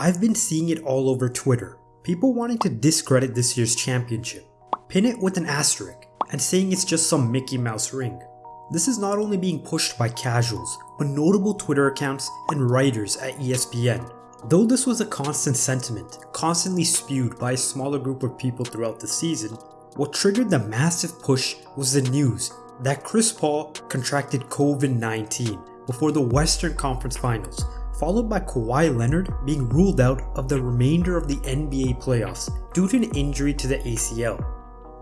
I've been seeing it all over Twitter. People wanting to discredit this year's championship, pin it with an asterisk, and saying it's just some Mickey Mouse ring. This is not only being pushed by casuals, but notable Twitter accounts and writers at ESPN. Though this was a constant sentiment, constantly spewed by a smaller group of people throughout the season, what triggered the massive push was the news that Chris Paul contracted COVID-19 before the Western Conference Finals, followed by Kawhi Leonard being ruled out of the remainder of the NBA playoffs due to an injury to the ACL.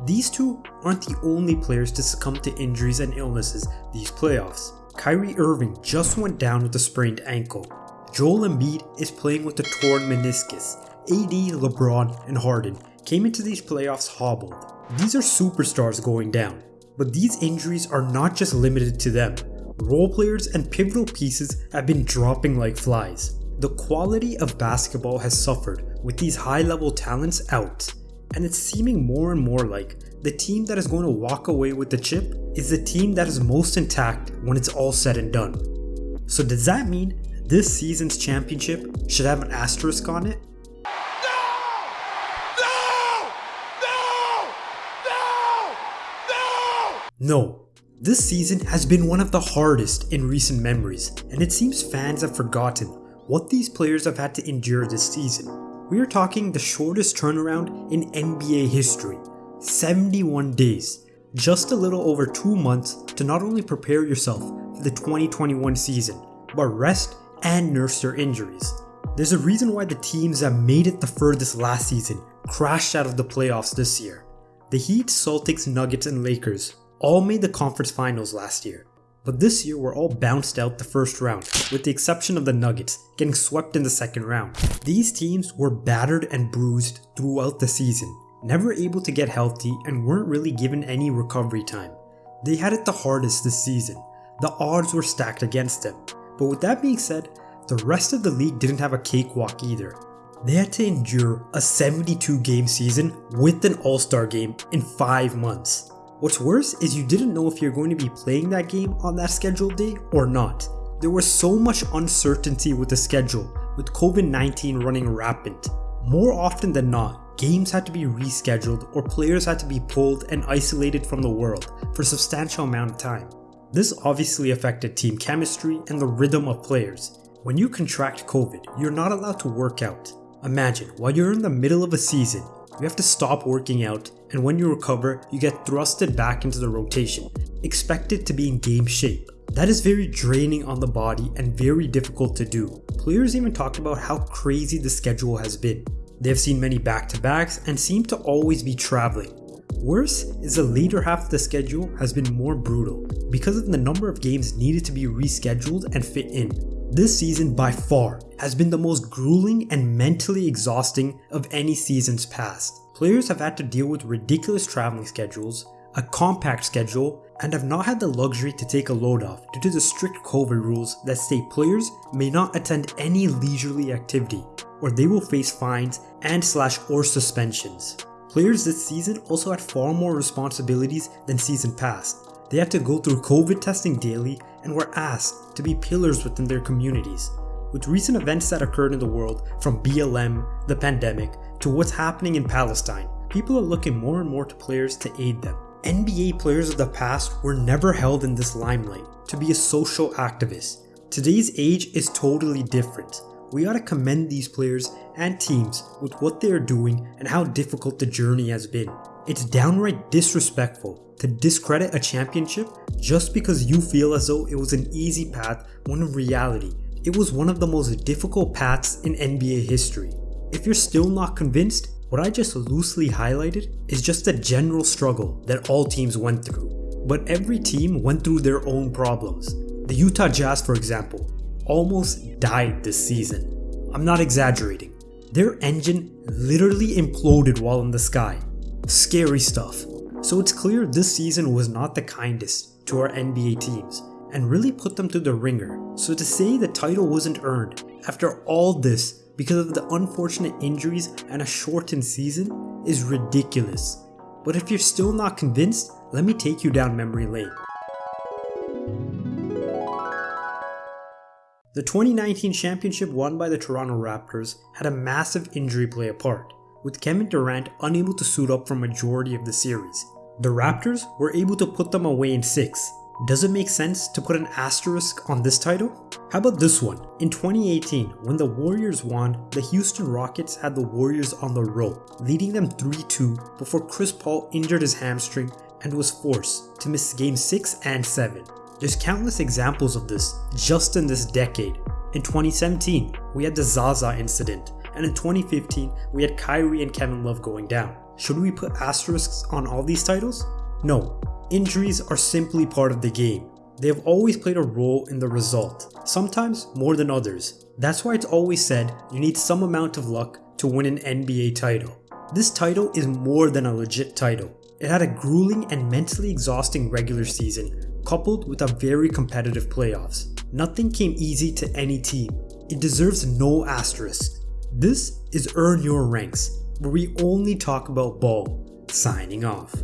These two aren't the only players to succumb to injuries and illnesses these playoffs. Kyrie Irving just went down with a sprained ankle. Joel Embiid is playing with a torn meniscus. AD, LeBron, and Harden came into these playoffs hobbled. These are superstars going down, but these injuries are not just limited to them. Role players and pivotal pieces have been dropping like flies. The quality of basketball has suffered with these high level talents out, and it's seeming more and more like the team that is going to walk away with the chip is the team that is most intact when it's all said and done. So does that mean this season's championship should have an asterisk on it? No, this season has been one of the hardest in recent memories, and it seems fans have forgotten what these players have had to endure this season. We are talking the shortest turnaround in NBA history 71 days, just a little over 2 months to not only prepare yourself for the 2021 season, but rest and nurse your injuries. There's a reason why the teams that made it the furthest last season crashed out of the playoffs this year. The Heat, Celtics, Nuggets, and Lakers all made the conference finals last year, but this year were all bounced out the first round, with the exception of the Nuggets getting swept in the second round. These teams were battered and bruised throughout the season, never able to get healthy and weren't really given any recovery time. They had it the hardest this season. The odds were stacked against them. But with that being said, the rest of the league didn't have a cakewalk either. They had to endure a 72 game season with an all-star game in 5 months. What's worse is you didn't know if you're going to be playing that game on that scheduled day or not. There was so much uncertainty with the schedule, with COVID-19 running rampant. More often than not, games had to be rescheduled or players had to be pulled and isolated from the world for a substantial amount of time. This obviously affected team chemistry and the rhythm of players. When you contract COVID, you're not allowed to work out. Imagine, while you're in the middle of a season, you have to stop working out, and when you recover, you get thrusted back into the rotation, expected to be in game shape. That is very draining on the body and very difficult to do. Players even talked about how crazy the schedule has been. They have seen many back-to-backs and seem to always be traveling. Worse is the later half of the schedule has been more brutal because of the number of games needed to be rescheduled and fit in. This season by far has been the most grueling and mentally exhausting of any seasons past. Players have had to deal with ridiculous traveling schedules, a compact schedule, and have not had the luxury to take a load off due to the strict COVID rules that state players may not attend any leisurely activity or they will face fines and slash or suspensions. Players this season also had far more responsibilities than season past. They had to go through COVID testing daily and were asked to be pillars within their communities. With recent events that occurred in the world, from BLM, the pandemic, to what's happening in Palestine, people are looking more and more to players to aid them. NBA players of the past were never held in this limelight to be a social activist. Today's age is totally different. We ought to commend these players and teams with what they are doing and how difficult the journey has been. It's downright disrespectful to discredit a championship just because you feel as though it was an easy path when in reality, it was one of the most difficult paths in NBA history. If you're still not convinced, what I just loosely highlighted is just a general struggle that all teams went through. But every team went through their own problems. The Utah Jazz, for example, almost died this season. I'm not exaggerating. Their engine literally imploded while in the sky. Scary stuff. So it's clear this season was not the kindest to our NBA teams and really put them through the ringer. So to say the title wasn't earned after all this because of the unfortunate injuries and a shortened season is ridiculous. But if you're still not convinced, let me take you down memory lane. The 2019 championship won by the Toronto Raptors had a massive injury play a part, with Kevin Durant unable to suit up for majority of the series. The Raptors were able to put them away in 6. Does it make sense to put an asterisk on this title? How about this one? In 2018, when the Warriors won, the Houston Rockets had the Warriors on the rope, leading them 3-2 before Chris Paul injured his hamstring and was forced to miss game 6 and 7. There's countless examples of this just in this decade. In 2017, we had the Zaza incident, and in 2015, we had Kyrie and Kevin Love going down. Should we put asterisks on all these titles? No. Injuries are simply part of the game. They have always played a role in the result, sometimes more than others. That's why it's always said you need some amount of luck to win an NBA title. This title is more than a legit title. It had a grueling and mentally exhausting regular season, coupled with a very competitive playoffs. Nothing came easy to any team. It deserves no asterisk. This is Earn Your Ranks, where we only talk about ball. Signing off.